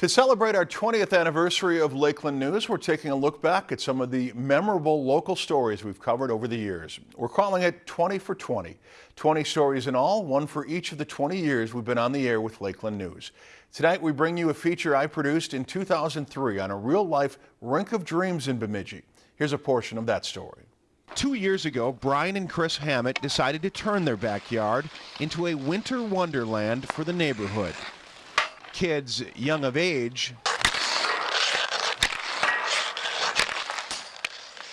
To celebrate our 20th anniversary of Lakeland News, we're taking a look back at some of the memorable local stories we've covered over the years. We're calling it 20 for 20. 20 stories in all, one for each of the 20 years we've been on the air with Lakeland News. Tonight we bring you a feature I produced in 2003 on a real-life Rink of Dreams in Bemidji. Here's a portion of that story. Two years ago, Brian and Chris Hammett decided to turn their backyard into a winter wonderland for the neighborhood kids young of age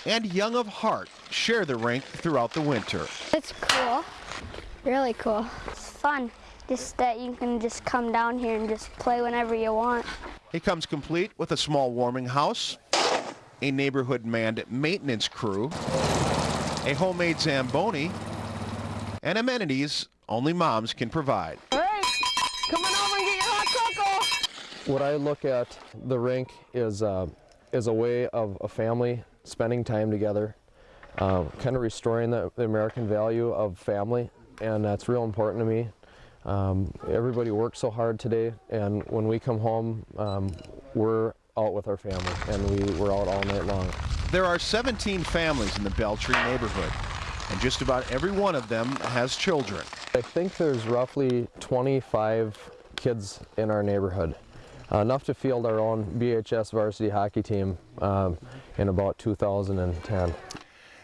and young of heart share the rink throughout the winter. It's cool, really cool. It's fun, just that you can just come down here and just play whenever you want. It comes complete with a small warming house, a neighborhood manned maintenance crew, a homemade Zamboni, and amenities only moms can provide. What I look at the rink is, uh, is a way of a family spending time together, uh, kind of restoring the, the, American value of family, and that's real important to me. Um, everybody works so hard today, and when we come home, um, we're out with our family, and we, we're out all night long. There are 17 families in the Beltree neighborhood, and just about every one of them has children. I think there's roughly 25 kids in our neighborhood enough to field our own BHS varsity hockey team um, in about 2010.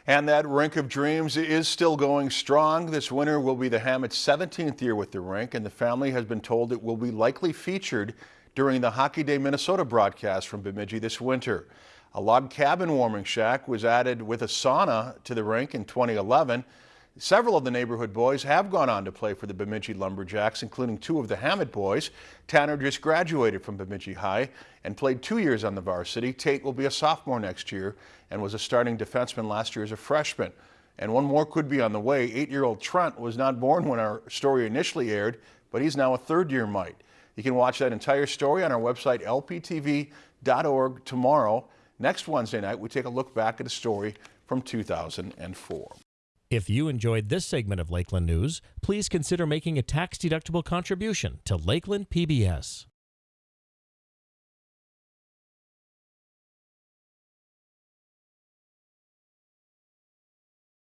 And that Rink of Dreams is still going strong. This winter will be the Hammett's 17th year with the rink, and the family has been told it will be likely featured during the Hockey Day Minnesota broadcast from Bemidji this winter. A log cabin warming shack was added with a sauna to the rink in 2011. Several of the neighborhood boys have gone on to play for the Bemidji Lumberjacks, including two of the Hammett boys. Tanner just graduated from Bemidji High and played two years on the varsity. Tate will be a sophomore next year and was a starting defenseman last year as a freshman. And one more could be on the way. Eight-year-old Trent was not born when our story initially aired, but he's now a third-year mite. You can watch that entire story on our website, lptv.org, tomorrow. Next Wednesday night, we take a look back at a story from 2004. If you enjoyed this segment of Lakeland News, please consider making a tax-deductible contribution to Lakeland PBS.